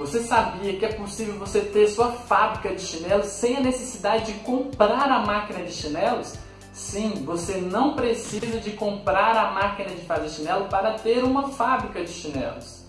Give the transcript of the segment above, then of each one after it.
Você sabia que é possível você ter sua fábrica de chinelos sem a necessidade de comprar a máquina de chinelos? Sim, você não precisa de comprar a máquina de fazer chinelo para ter uma fábrica de chinelos.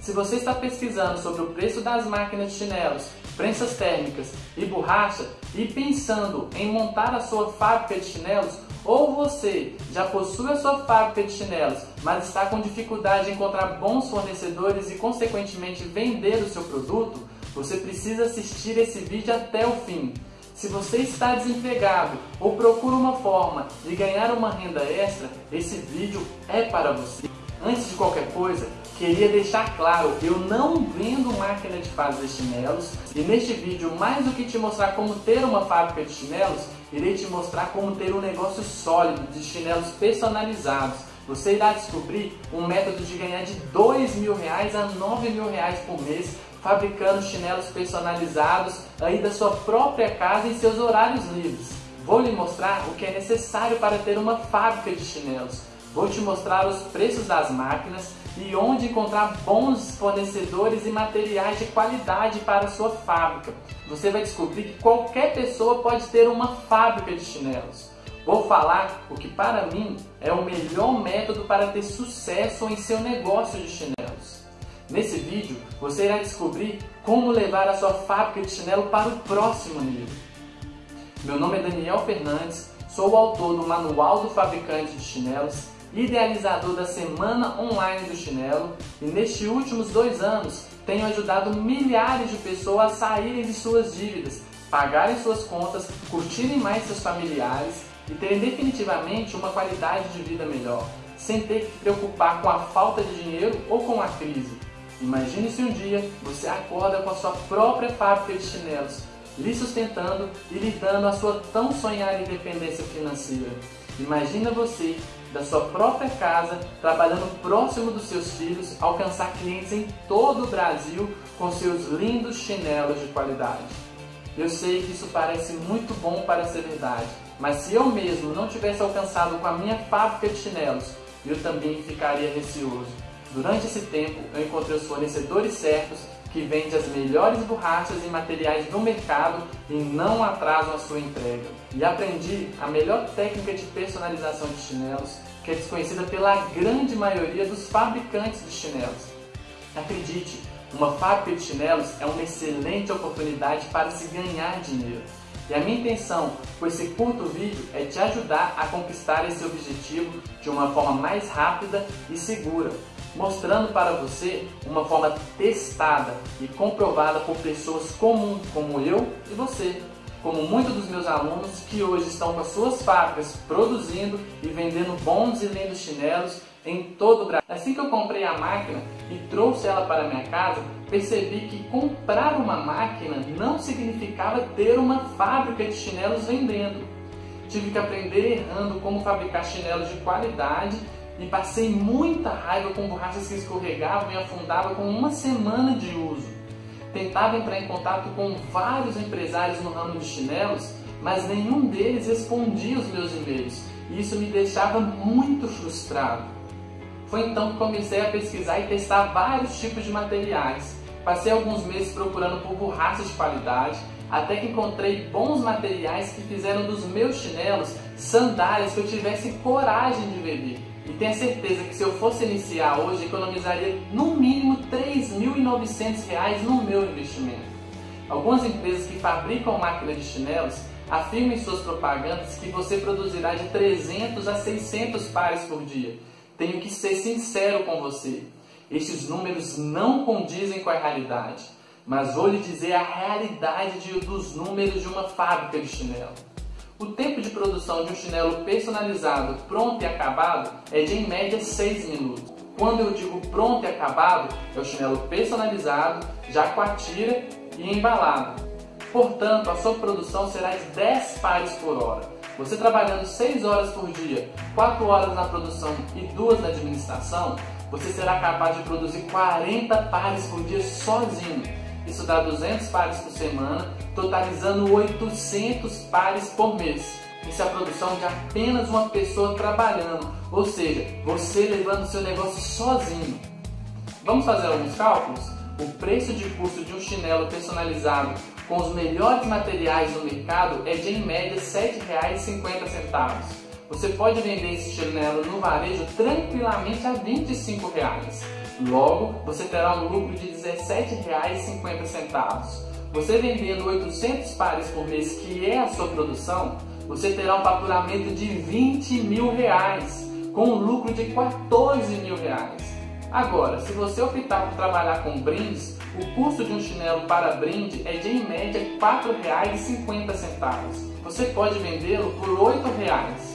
Se você está pesquisando sobre o preço das máquinas de chinelos, prensas térmicas e borracha e pensando em montar a sua fábrica de chinelos, ou você já possui a sua fábrica de chinelos, mas está com dificuldade em encontrar bons fornecedores e, consequentemente, vender o seu produto, você precisa assistir esse vídeo até o fim. Se você está desempregado ou procura uma forma de ganhar uma renda extra, esse vídeo é para você. Antes de qualquer coisa, queria deixar claro, eu não vendo máquina de fazer chinelos e neste vídeo, mais do que te mostrar como ter uma fábrica de chinelos, irei te mostrar como ter um negócio sólido de chinelos personalizados. Você irá descobrir um método de ganhar de dois mil reais a nove mil reais por mês fabricando chinelos personalizados aí da sua própria casa em seus horários livres. Vou lhe mostrar o que é necessário para ter uma fábrica de chinelos Vou te mostrar os preços das máquinas e onde encontrar bons fornecedores e materiais de qualidade para a sua fábrica. Você vai descobrir que qualquer pessoa pode ter uma fábrica de chinelos. Vou falar o que para mim é o melhor método para ter sucesso em seu negócio de chinelos. Nesse vídeo você irá descobrir como levar a sua fábrica de chinelo para o próximo nível. Meu nome é Daniel Fernandes, sou o autor do Manual do Fabricante de Chinelos idealizador da Semana Online do Chinelo e nestes últimos dois anos tenho ajudado milhares de pessoas a saírem de suas dívidas, pagarem suas contas, curtirem mais seus familiares e terem definitivamente uma qualidade de vida melhor, sem ter que se preocupar com a falta de dinheiro ou com a crise. Imagine se um dia você acorda com a sua própria fábrica de chinelos, lhe sustentando e lhe dando a sua tão sonhada independência financeira. Imagina você da sua própria casa, trabalhando próximo dos seus filhos, alcançar clientes em todo o Brasil com seus lindos chinelos de qualidade. Eu sei que isso parece muito bom para ser verdade, mas se eu mesmo não tivesse alcançado com a minha fábrica de chinelos, eu também ficaria receoso. Durante esse tempo, eu encontrei os fornecedores certos que vende as melhores borrachas e materiais do mercado e não atrasam a sua entrega. E aprendi a melhor técnica de personalização de chinelos, que é desconhecida pela grande maioria dos fabricantes de chinelos. Acredite, uma fábrica de chinelos é uma excelente oportunidade para se ganhar dinheiro. E a minha intenção com esse curto vídeo é te ajudar a conquistar esse objetivo de uma forma mais rápida e segura, mostrando para você uma forma testada e comprovada por pessoas comuns como eu e você, como muitos dos meus alunos que hoje estão com as suas fábricas produzindo e vendendo bons e lindos chinelos em todo o Brasil. Assim que eu comprei a máquina e trouxe ela para minha casa, percebi que comprar uma máquina não significava ter uma fábrica de chinelos vendendo. Tive que aprender errando como fabricar chinelos de qualidade e passei muita raiva com borrachas que escorregavam e afundavam com uma semana de uso. Tentava entrar em contato com vários empresários no ramo de chinelos, mas nenhum deles respondia os meus e-mails e isso me deixava muito frustrado. Foi então que comecei a pesquisar e testar vários tipos de materiais. Passei alguns meses procurando por borrachas de qualidade, até que encontrei bons materiais que fizeram dos meus chinelos sandálias que eu tivesse coragem de vender. E tenha certeza que se eu fosse iniciar hoje, economizaria no mínimo R$ 3.900 no meu investimento. Algumas empresas que fabricam máquinas de chinelos afirmam em suas propagandas que você produzirá de 300 a 600 pares por dia. Tenho que ser sincero com você. Estes números não condizem com a realidade, mas vou lhe dizer a realidade de, dos números de uma fábrica de chinelo. O tempo de produção de um chinelo personalizado, pronto e acabado é de em média 6 minutos. Quando eu digo pronto e acabado, é o chinelo personalizado, já com a tira e embalado. Portanto, a sua produção será de 10 pares por hora. Você trabalhando 6 horas por dia, 4 horas na produção e 2 na administração, você será capaz de produzir 40 pares por dia sozinho isso dá 200 pares por semana, totalizando 800 pares por mês. Isso é a produção de apenas uma pessoa trabalhando, ou seja, você levando seu negócio sozinho. Vamos fazer alguns cálculos? o preço de custo de um chinelo personalizado com os melhores materiais do mercado é de em média R$ 7,50. Você pode vender esse chinelo no varejo tranquilamente a 25 reais. Logo, você terá um lucro de R$ 17,50. Você vendendo 800 pares por mês, que é a sua produção, você terá um faturamento de 20 mil reais, com um lucro de 14 mil reais. Agora, se você optar por trabalhar com brindes, o custo de um chinelo para brinde é de em média R$ 4,50. Você pode vendê-lo por R$ 8,00.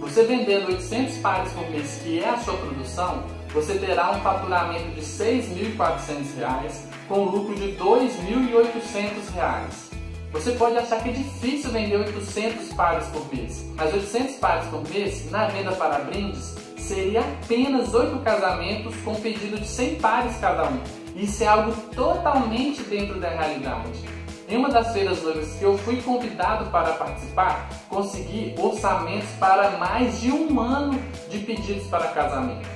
Você vendendo 800 pares por mês, que é a sua produção, você terá um faturamento de R$ 6.400 com lucro de R$ 2.800. Você pode achar que é difícil vender 800 pares por mês, mas 800 pares por mês, na venda para brindes, seria apenas 8 casamentos com pedido de 100 pares cada um. Isso é algo totalmente dentro da realidade. Em uma das feiras noivas que eu fui convidado para participar, consegui orçamentos para mais de um ano de pedidos para casamento.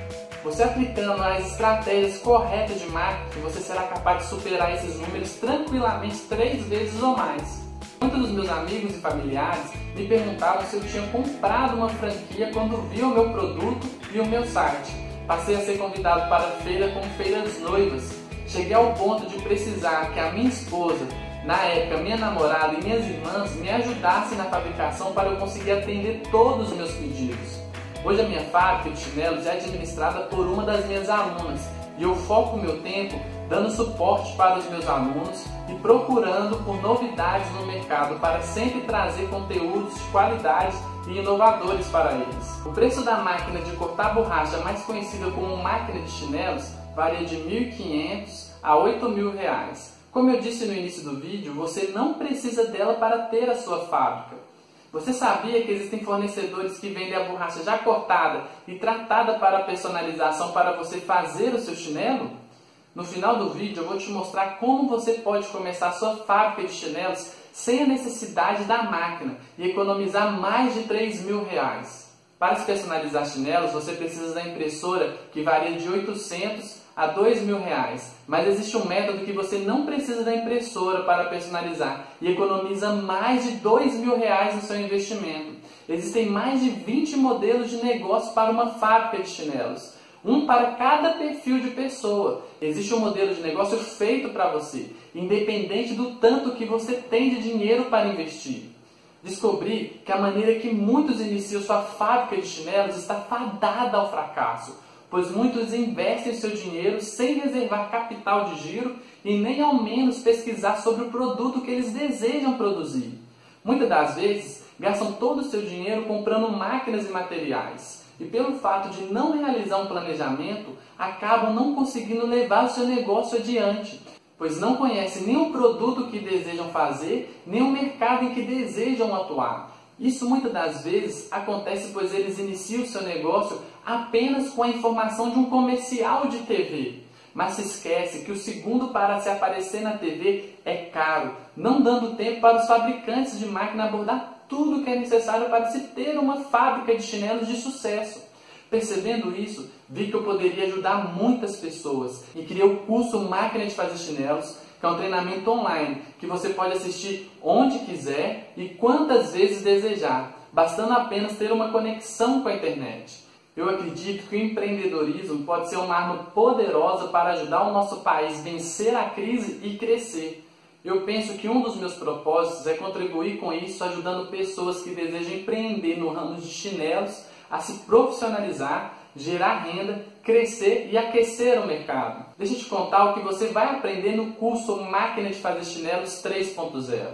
Você aplicando as estratégias corretas de marketing, você será capaz de superar esses números tranquilamente três vezes ou mais. Muitos dos meus amigos e familiares me perguntavam se eu tinha comprado uma franquia quando vi o meu produto e o meu site. Passei a ser convidado para feira com feiras noivas. Cheguei ao ponto de precisar que a minha esposa, na época minha namorada e minhas irmãs me ajudassem na fabricação para eu conseguir atender todos os meus pedidos. Hoje a minha fábrica de chinelos é administrada por uma das minhas alunas e eu foco meu tempo dando suporte para os meus alunos e procurando por novidades no mercado para sempre trazer conteúdos de qualidade e inovadores para eles. O preço da máquina de cortar borracha mais conhecida como máquina de chinelos varia de R$ 1.500 a R$ 8.000. Como eu disse no início do vídeo, você não precisa dela para ter a sua fábrica. Você sabia que existem fornecedores que vendem a borracha já cortada e tratada para personalização para você fazer o seu chinelo? No final do vídeo eu vou te mostrar como você pode começar a sua fábrica de chinelos sem a necessidade da máquina e economizar mais de 3 mil reais. Para se personalizar chinelos, você precisa da impressora que varia de 800 a dois mil reais. Mas existe um método que você não precisa da impressora para personalizar e economiza mais de dois mil reais no seu investimento. Existem mais de 20 modelos de negócio para uma fábrica de chinelos. Um para cada perfil de pessoa. Existe um modelo de negócio feito para você, independente do tanto que você tem de dinheiro para investir. Descobri que a maneira que muitos iniciam sua fábrica de chinelos está fadada ao fracasso pois muitos investem seu dinheiro sem reservar capital de giro e nem ao menos pesquisar sobre o produto que eles desejam produzir. Muitas das vezes gastam todo o seu dinheiro comprando máquinas e materiais e, pelo fato de não realizar um planejamento, acabam não conseguindo levar o seu negócio adiante, pois não conhecem nem o produto que desejam fazer, nem o mercado em que desejam atuar. Isso muitas das vezes acontece pois eles iniciam o seu negócio apenas com a informação de um comercial de TV. Mas se esquece que o segundo para se aparecer na TV é caro, não dando tempo para os fabricantes de máquina abordar tudo que é necessário para se ter uma fábrica de chinelos de sucesso. Percebendo isso, vi que eu poderia ajudar muitas pessoas e criei o curso Máquina de Fazer Chinelos, que é um treinamento online que você pode assistir onde quiser e quantas vezes desejar, bastando apenas ter uma conexão com a internet. Eu acredito que o empreendedorismo pode ser uma arma poderosa para ajudar o nosso país a vencer a crise e crescer. Eu penso que um dos meus propósitos é contribuir com isso, ajudando pessoas que desejam empreender no ramo de chinelos a se profissionalizar gerar renda, crescer e aquecer o mercado. Deixa eu te contar o que você vai aprender no curso Máquina de Fazer Chinelos 3.0.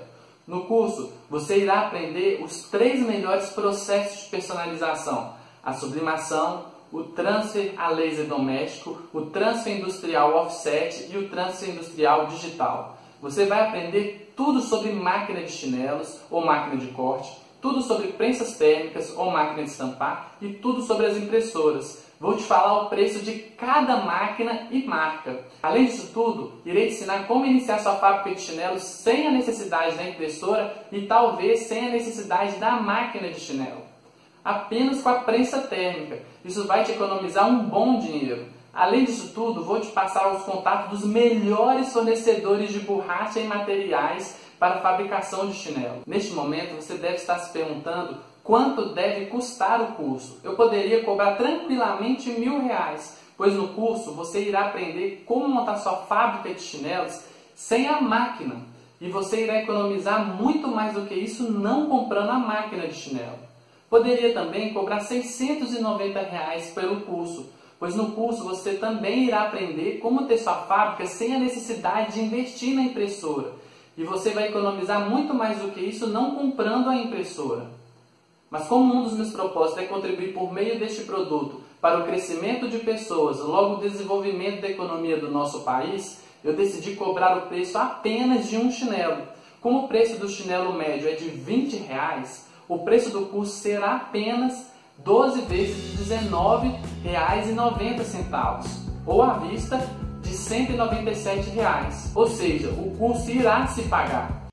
No curso, você irá aprender os três melhores processos de personalização: a sublimação, o transfer a laser doméstico, o transfer industrial offset e o transfer industrial digital. Você vai aprender tudo sobre máquina de chinelos ou máquina de corte, tudo sobre prensas térmicas ou máquina de estampar e tudo sobre as impressoras. Vou te falar o preço de cada máquina e marca. Além disso tudo, irei te ensinar como iniciar sua fábrica de chinelos sem a necessidade da impressora e talvez sem a necessidade da máquina de chinelo. Apenas com a prensa térmica. Isso vai te economizar um bom dinheiro. Além disso tudo, vou te passar os contatos dos melhores fornecedores de borracha e materiais para fabricação de chinelo. Neste momento, você deve estar se perguntando quanto deve custar o curso. Eu poderia cobrar tranquilamente mil reais, pois no curso você irá aprender como montar sua fábrica de chinelos sem a máquina. E você irá economizar muito mais do que isso não comprando a máquina de chinelo. Poderia também cobrar 690 reais pelo curso, pois no curso você também irá aprender como ter sua fábrica sem a necessidade de investir na impressora. E você vai economizar muito mais do que isso não comprando a impressora. Mas como um dos meus propósitos é contribuir por meio deste produto para o crescimento de pessoas, logo o desenvolvimento da economia do nosso país, eu decidi cobrar o preço apenas de um chinelo. Como o preço do chinelo médio é de 20 reais, o preço do curso será apenas 12 vezes de R$19,90 ou à vista de 197 reais. Ou seja, o curso irá se pagar.